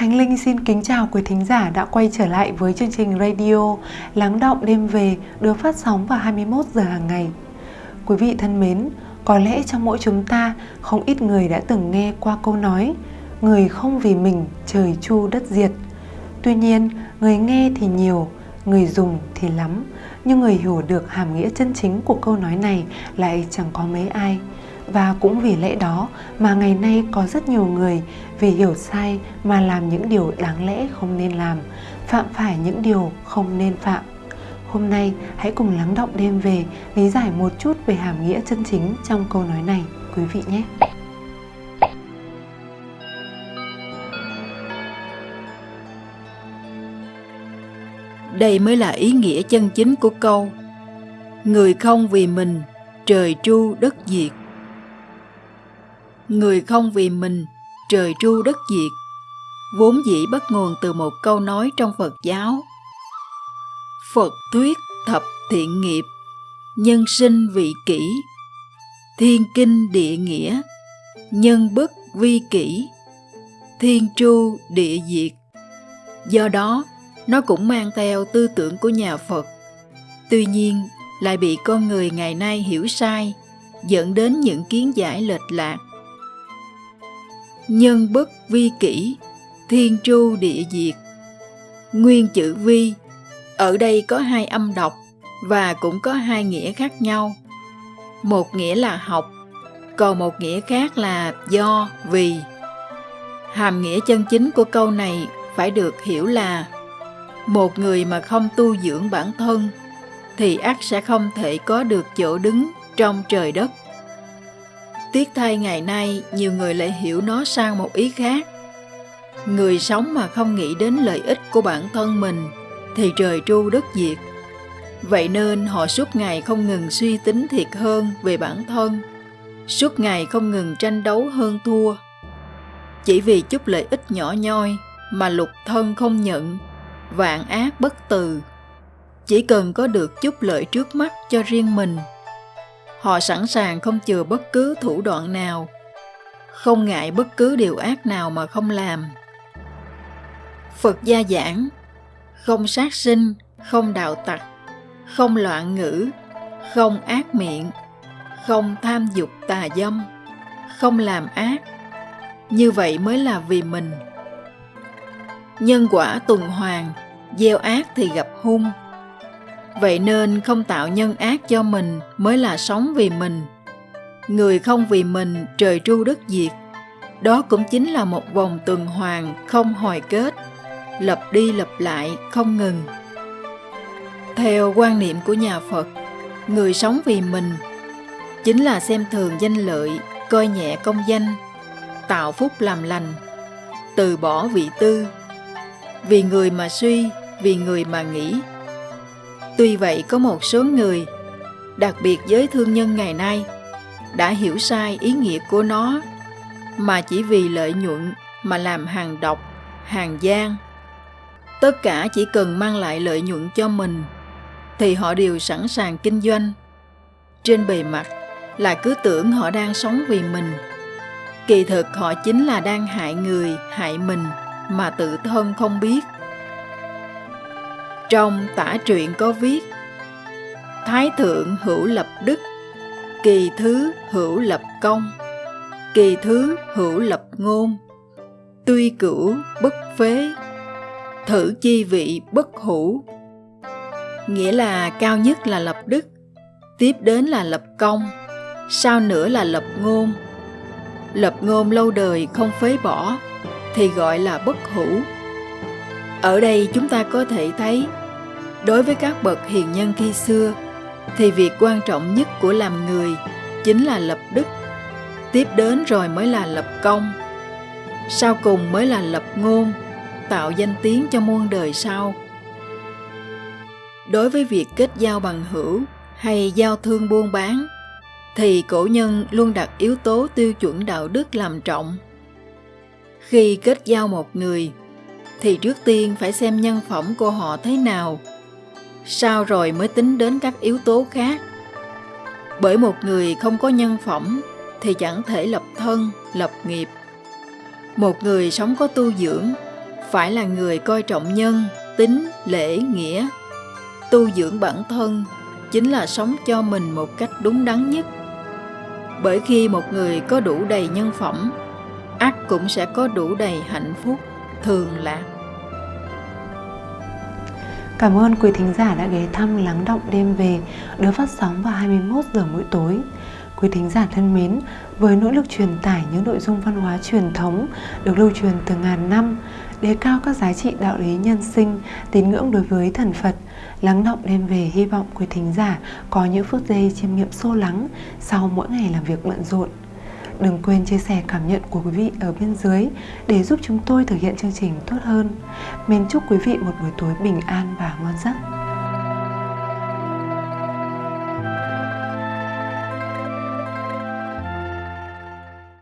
Khánh Linh xin kính chào quý thính giả đã quay trở lại với chương trình radio Lắng động đêm về được phát sóng vào 21 giờ hàng ngày. Quý vị thân mến, có lẽ trong mỗi chúng ta không ít người đã từng nghe qua câu nói Người không vì mình trời chu đất diệt. Tuy nhiên, người nghe thì nhiều, người dùng thì lắm, nhưng người hiểu được hàm nghĩa chân chính của câu nói này lại chẳng có mấy ai và cũng vì lẽ đó mà ngày nay có rất nhiều người vì hiểu sai mà làm những điều đáng lẽ không nên làm, phạm phải những điều không nên phạm. Hôm nay, hãy cùng lắng động đêm về lý giải một chút về hàm nghĩa chân chính trong câu nói này, quý vị nhé. Đây mới là ý nghĩa chân chính của câu, người không vì mình, trời tru đất diệt người không vì mình, trời tru đất diệt. Vốn dĩ bắt nguồn từ một câu nói trong phật giáo. Phật thuyết thập thiện nghiệp, nhân sinh vị kỷ. Thiên kinh địa nghĩa, nhân bất vi kỷ. Thiên tru địa diệt. Do đó, nó cũng mang theo tư tưởng của nhà phật. Tuy nhiên, lại bị con người ngày nay hiểu sai, dẫn đến những kiến giải lệch lạc nhân bất vi kỷ, thiên tru địa diệt. Nguyên chữ vi, ở đây có hai âm đọc và cũng có hai nghĩa khác nhau. Một nghĩa là học, còn một nghĩa khác là do, vì. Hàm nghĩa chân chính của câu này phải được hiểu là một người mà không tu dưỡng bản thân thì ắt sẽ không thể có được chỗ đứng trong trời đất. Tiếc thay ngày nay nhiều người lại hiểu nó sang một ý khác. Người sống mà không nghĩ đến lợi ích của bản thân mình thì trời tru đất diệt. Vậy nên họ suốt ngày không ngừng suy tính thiệt hơn về bản thân, suốt ngày không ngừng tranh đấu hơn thua. Chỉ vì chút lợi ích nhỏ nhoi mà lục thân không nhận, vạn ác bất từ. Chỉ cần có được chút lợi trước mắt cho riêng mình họ sẵn sàng không chừa bất cứ thủ đoạn nào, không ngại bất cứ điều ác nào mà không làm. Phật gia giảng, không sát sinh, không đạo tặc, không loạn ngữ, không ác miệng, không tham dục tà dâm, không làm ác. Như vậy mới là vì mình. Nhân quả tuần hoàn, gieo ác thì gặp hung vậy nên không tạo nhân ác cho mình mới là sống vì mình. Người không vì mình, trời tru đất diệt. Đó cũng chính là một vòng tuần hoàn không hồi kết lặp đi lặp lại không ngừng. Theo quan niệm của nhà phật, người sống vì mình chính là xem thường danh lợi, coi nhẹ công danh, tạo phúc làm lành, từ bỏ vị tư. Vì người mà suy, vì người mà nghĩ Tuy vậy có một số người, đặc biệt giới thương nhân ngày nay, đã hiểu sai ý nghĩa của nó mà chỉ vì lợi nhuận mà làm hàng độc, hàng gian. Tất cả chỉ cần mang lại lợi nhuận cho mình thì họ đều sẵn sàng kinh doanh. Trên bề mặt là cứ tưởng họ đang sống vì mình. Kỳ thực họ chính là đang hại người, hại mình mà tự thân không biết. Trong tả truyện có viết Thái thượng hữu lập đức, kỳ thứ hữu lập công, kỳ thứ hữu lập ngôn, tuy cửu bất phế, thử chi vị bất hữu. Nghĩa là cao nhất là lập đức, tiếp đến là lập công, sau nữa là lập ngôn. Lập ngôn lâu đời không phế bỏ thì gọi là bất hữu. Ở đây chúng ta có thể thấy, đối với các bậc hiền nhân khi xưa, thì việc quan trọng nhất của làm người chính là lập đức. Tiếp đến rồi mới là lập công, sau cùng mới là lập ngôn, tạo danh tiếng cho muôn đời sau. Đối với việc kết giao bằng hữu hay giao thương buôn bán, thì cổ nhân luôn đặt yếu tố tiêu chuẩn đạo đức làm trọng. Khi kết giao một người thì trước tiên phải xem nhân phẩm của họ thế nào sau rồi mới tính đến các yếu tố khác. Bởi một người không có nhân phẩm thì chẳng thể lập thân, lập nghiệp. Một người sống có tu dưỡng phải là người coi trọng nhân tính lễ nghĩa tu dưỡng bản thân chính là sống cho mình một cách đúng đắn nhất bởi khi một người có đủ đầy nhân phẩm ắt cũng sẽ có đủ đầy hạnh phúc thường lạc Cảm ơn quý thính giả đã ghé thăm Lắng Động Đêm Về được phát sóng vào 21 giờ mỗi tối. Quý thính giả thân mến, với nỗ lực truyền tải những nội dung văn hóa truyền thống được lưu truyền từ ngàn năm, đề cao các giá trị đạo lý nhân sinh, tín ngưỡng đối với thần Phật, lắng động đêm về hy vọng quý thính giả có những phút giây chiêm nghiệm sâu lắng sau mỗi ngày làm việc bận rộn. Đừng quên chia sẻ cảm nhận của quý vị ở bên dưới để giúp chúng tôi thực hiện chương trình tốt hơn. Mến chúc quý vị một buổi tối bình an và ngon giấc.